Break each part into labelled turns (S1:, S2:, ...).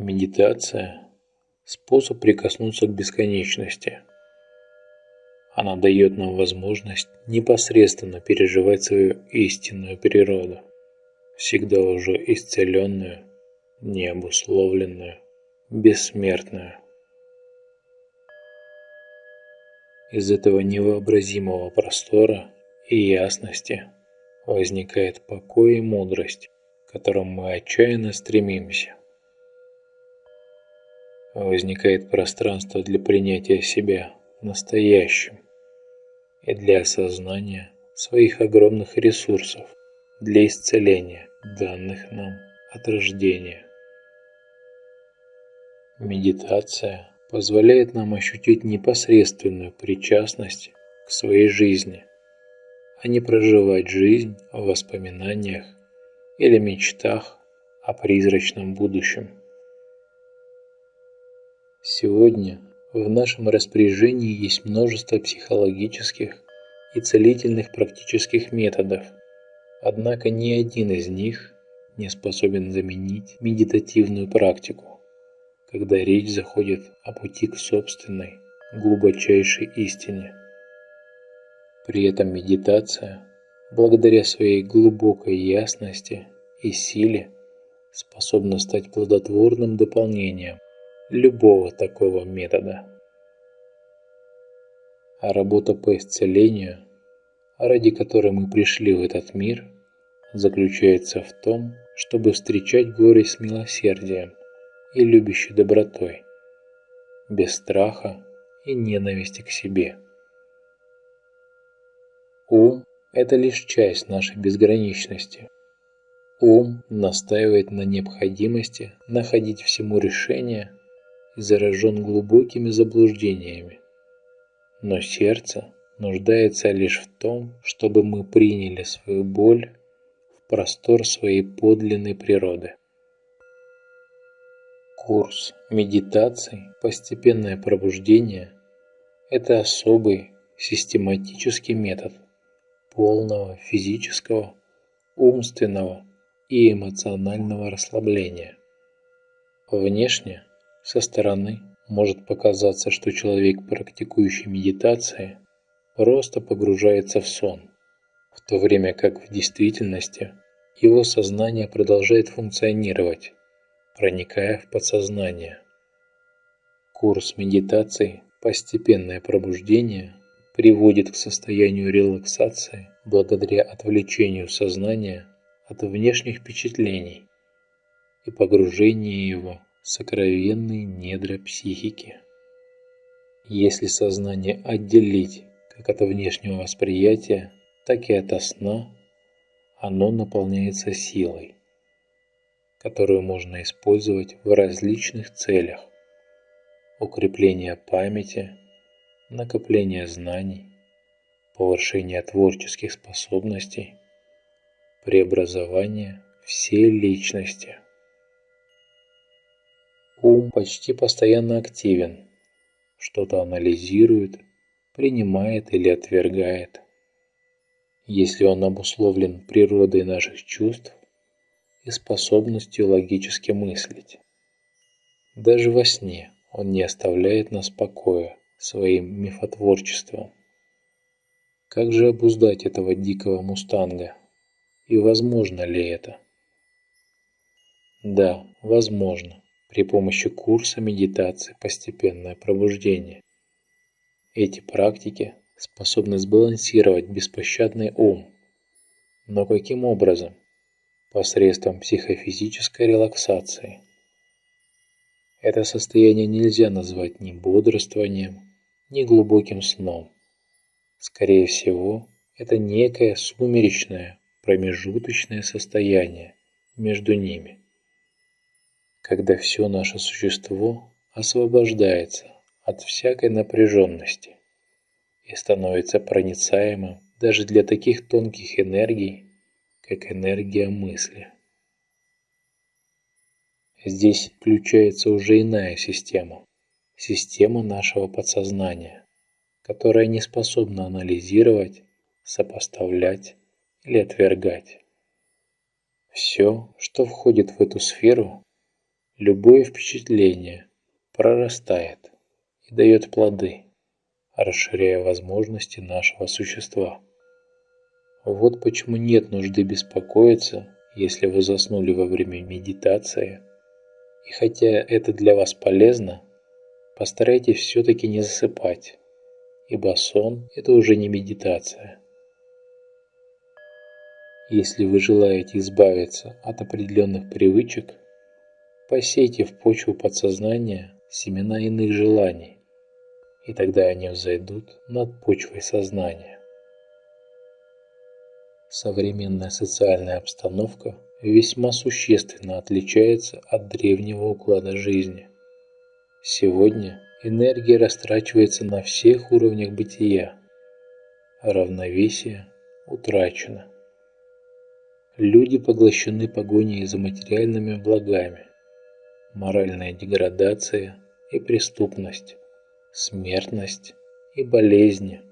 S1: Медитация – способ прикоснуться к бесконечности. Она дает нам возможность непосредственно переживать свою истинную природу, всегда уже исцеленную, необусловленную, бессмертную. Из этого невообразимого простора и ясности возникает покой и мудрость, к которым мы отчаянно стремимся. Возникает пространство для принятия себя настоящим и для осознания своих огромных ресурсов для исцеления данных нам от рождения. Медитация позволяет нам ощутить непосредственную причастность к своей жизни, а не проживать жизнь в воспоминаниях или мечтах о призрачном будущем. Сегодня в нашем распоряжении есть множество психологических и целительных практических методов, однако ни один из них не способен заменить медитативную практику когда речь заходит о пути к собственной, глубочайшей истине. При этом медитация, благодаря своей глубокой ясности и силе, способна стать плодотворным дополнением любого такого метода. А работа по исцелению, ради которой мы пришли в этот мир, заключается в том, чтобы встречать горе с милосердием и любящей добротой, без страха и ненависти к себе. Ум – это лишь часть нашей безграничности. Ум настаивает на необходимости находить всему решение заражен глубокими заблуждениями. Но сердце нуждается лишь в том, чтобы мы приняли свою боль в простор своей подлинной природы. Курс медитаций «Постепенное пробуждение» – это особый систематический метод полного физического, умственного и эмоционального расслабления. Внешне, со стороны, может показаться, что человек, практикующий медитации, просто погружается в сон, в то время как в действительности его сознание продолжает функционировать проникая в подсознание. Курс медитации «Постепенное пробуждение» приводит к состоянию релаксации благодаря отвлечению сознания от внешних впечатлений и погружению его сокровенные недра психики. Если сознание отделить как от внешнего восприятия, так и от сна, оно наполняется силой которую можно использовать в различных целях. Укрепление памяти, накопление знаний, повышение творческих способностей, преобразование всей личности. Ум почти постоянно активен, что-то анализирует, принимает или отвергает. Если он обусловлен природой наших чувств, и способностью логически мыслить. Даже во сне он не оставляет нас покоя своим мифотворчеством. Как же обуздать этого дикого мустанга? И возможно ли это? Да, возможно, при помощи курса медитации «Постепенное пробуждение». Эти практики способны сбалансировать беспощадный ум. Но каким образом? посредством психофизической релаксации. Это состояние нельзя назвать ни бодрствованием, ни глубоким сном. Скорее всего, это некое сумеречное, промежуточное состояние между ними, когда все наше существо освобождается от всякой напряженности и становится проницаемым даже для таких тонких энергий, как энергия мысли. Здесь включается уже иная система, система нашего подсознания, которая не способна анализировать, сопоставлять или отвергать. Все, что входит в эту сферу, любое впечатление прорастает и дает плоды, расширяя возможности нашего существа. Вот почему нет нужды беспокоиться, если вы заснули во время медитации. И хотя это для вас полезно, постарайтесь все-таки не засыпать, ибо сон – это уже не медитация. Если вы желаете избавиться от определенных привычек, посейте в почву подсознания семена иных желаний, и тогда они взойдут над почвой сознания. Современная социальная обстановка весьма существенно отличается от древнего уклада жизни. Сегодня энергия растрачивается на всех уровнях бытия, равновесие утрачено. Люди поглощены погоней за материальными благами, моральная деградация и преступность, смертность и болезни –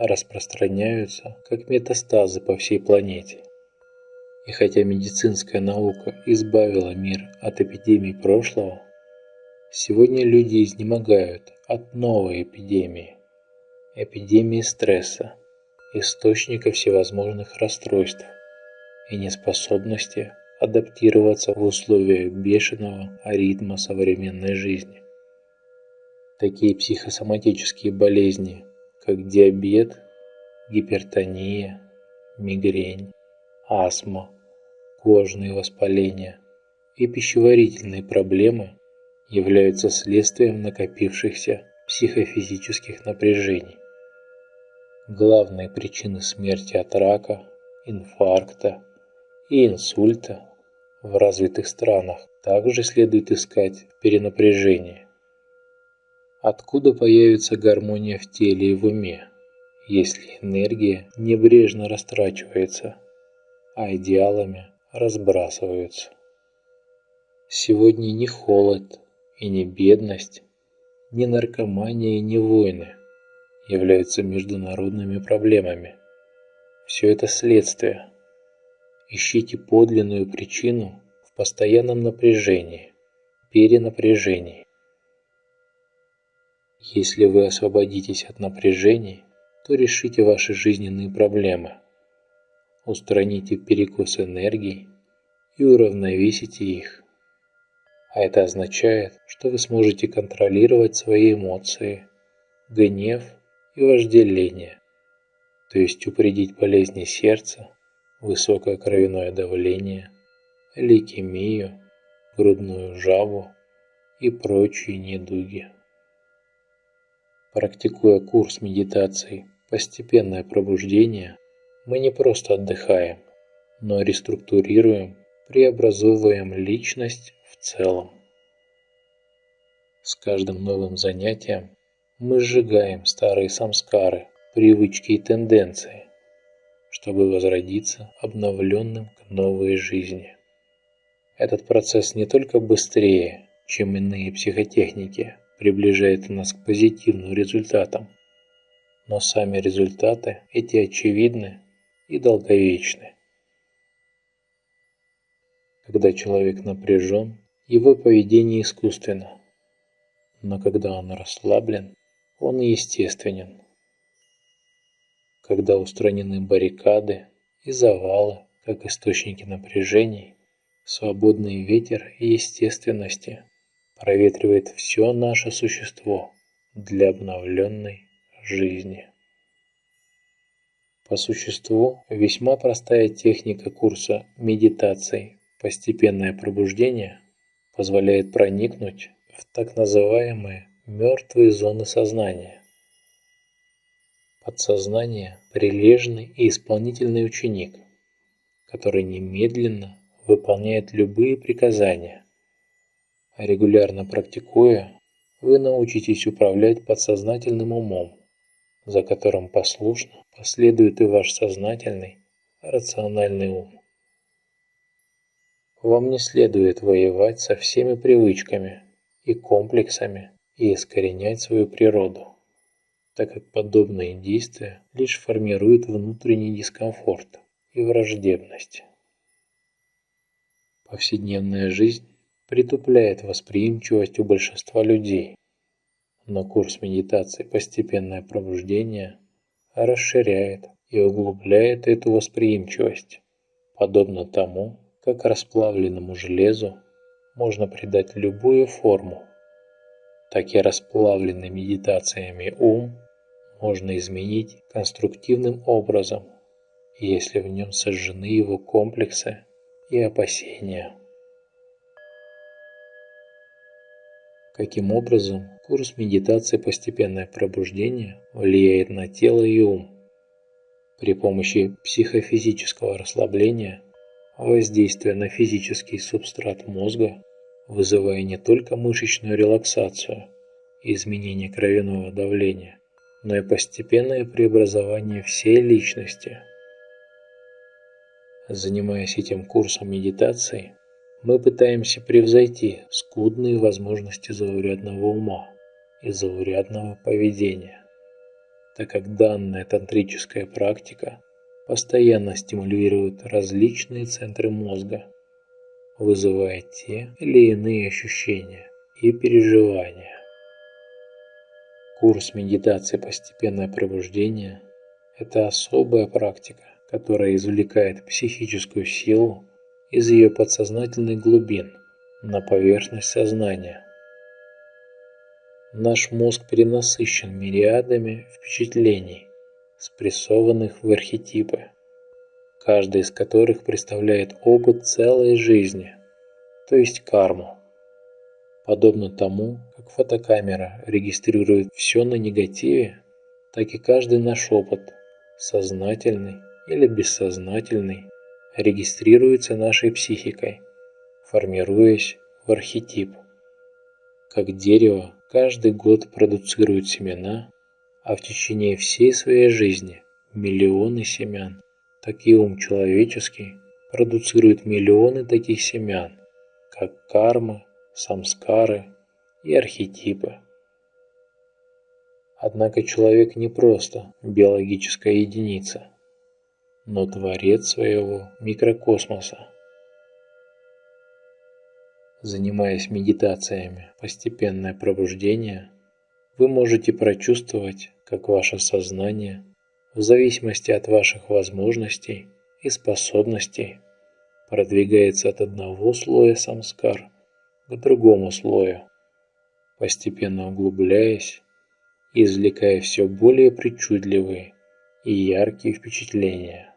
S1: распространяются как метастазы по всей планете. И хотя медицинская наука избавила мир от эпидемий прошлого, сегодня люди изнемогают от новой эпидемии. Эпидемии стресса, источника всевозможных расстройств и неспособности адаптироваться в условиях бешеного ритма современной жизни. Такие психосоматические болезни, как диабет, гипертония, мигрень, астма, кожные воспаления и пищеварительные проблемы являются следствием накопившихся психофизических напряжений. Главные причины смерти от рака, инфаркта и инсульта в развитых странах также следует искать в перенапряжении. Откуда появится гармония в теле и в уме, если энергия небрежно растрачивается, а идеалами разбрасываются? Сегодня ни холод и ни бедность, ни наркомания и ни войны являются международными проблемами. Все это следствие. Ищите подлинную причину в постоянном напряжении, перенапряжении. Если вы освободитесь от напряжений, то решите ваши жизненные проблемы. Устраните перекос энергии и уравновесите их. А это означает, что вы сможете контролировать свои эмоции, гнев и вожделение, то есть упредить болезни сердца, высокое кровяное давление, лейкемию, грудную жабу и прочие недуги. Практикуя курс медитации «Постепенное пробуждение», мы не просто отдыхаем, но реструктурируем, преобразовываем личность в целом. С каждым новым занятием мы сжигаем старые самскары, привычки и тенденции, чтобы возродиться обновленным к новой жизни. Этот процесс не только быстрее, чем иные психотехники, приближает нас к позитивным результатам. Но сами результаты эти очевидны и долговечны. Когда человек напряжен, его поведение искусственно. Но когда он расслаблен, он естественен. Когда устранены баррикады и завалы, как источники напряжений, свободный ветер и естественности проветривает все наше существо для обновленной жизни. По существу, весьма простая техника курса медитации «Постепенное пробуждение» позволяет проникнуть в так называемые мертвые зоны сознания. Подсознание – прилежный и исполнительный ученик, который немедленно выполняет любые приказания, Регулярно практикуя, вы научитесь управлять подсознательным умом, за которым послушно последует и ваш сознательный, рациональный ум. Вам не следует воевать со всеми привычками и комплексами и искоренять свою природу, так как подобные действия лишь формируют внутренний дискомфорт и враждебность. Повседневная жизнь притупляет восприимчивость у большинства людей. Но курс медитации «Постепенное пробуждение» расширяет и углубляет эту восприимчивость, подобно тому, как расплавленному железу можно придать любую форму, так и расплавленный медитациями ум можно изменить конструктивным образом, если в нем сожжены его комплексы и опасения. Каким образом курс медитации «Постепенное пробуждение» влияет на тело и ум? При помощи психофизического расслабления, воздействия на физический субстрат мозга, вызывая не только мышечную релаксацию и изменение кровяного давления, но и постепенное преобразование всей личности. Занимаясь этим курсом медитации, мы пытаемся превзойти скудные возможности заурядного ума и заурядного поведения, так как данная тантрическая практика постоянно стимулирует различные центры мозга, вызывая те или иные ощущения и переживания. Курс медитации «Постепенное пробуждение» – это особая практика, которая извлекает психическую силу из ее подсознательных глубин на поверхность сознания. Наш мозг перенасыщен мириадами впечатлений, спрессованных в архетипы, каждый из которых представляет опыт целой жизни, то есть карму. Подобно тому, как фотокамера регистрирует все на негативе, так и каждый наш опыт, сознательный или бессознательный, регистрируется нашей психикой, формируясь в архетип. Как дерево каждый год продуцирует семена, а в течение всей своей жизни миллионы семян, так и ум человеческий продуцирует миллионы таких семян, как карма, самскары и архетипы. Однако человек не просто биологическая единица – но творец своего микрокосмоса. Занимаясь медитациями «Постепенное пробуждение», вы можете прочувствовать, как ваше сознание, в зависимости от ваших возможностей и способностей, продвигается от одного слоя самскар к другому слою, постепенно углубляясь и извлекая все более причудливые и яркие впечатления.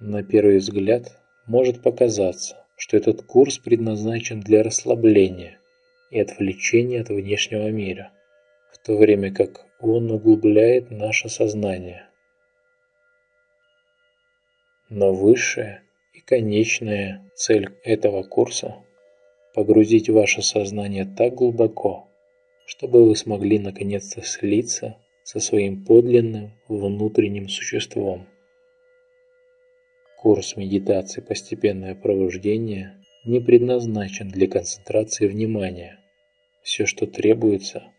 S1: На первый взгляд может показаться, что этот курс предназначен для расслабления и отвлечения от внешнего мира, то время как он углубляет наше сознание. Но высшая и конечная цель этого курса – погрузить ваше сознание так глубоко, чтобы вы смогли наконец-то слиться со своим подлинным внутренним существом. Курс медитации «Постепенное пробуждение» не предназначен для концентрации внимания. Все, что требуется,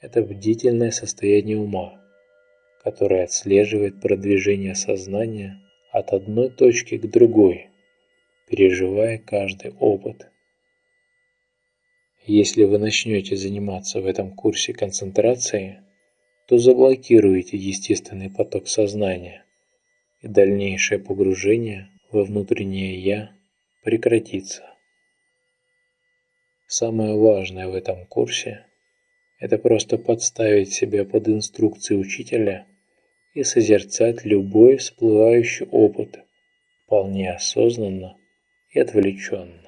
S1: это бдительное состояние ума, которое отслеживает продвижение сознания от одной точки к другой, переживая каждый опыт. Если вы начнете заниматься в этом курсе концентрацией, то заблокируете естественный поток сознания и дальнейшее погружение во внутреннее «я» прекратится. Самое важное в этом курсе – это просто подставить себя под инструкции учителя и созерцать любой всплывающий опыт вполне осознанно и отвлеченно.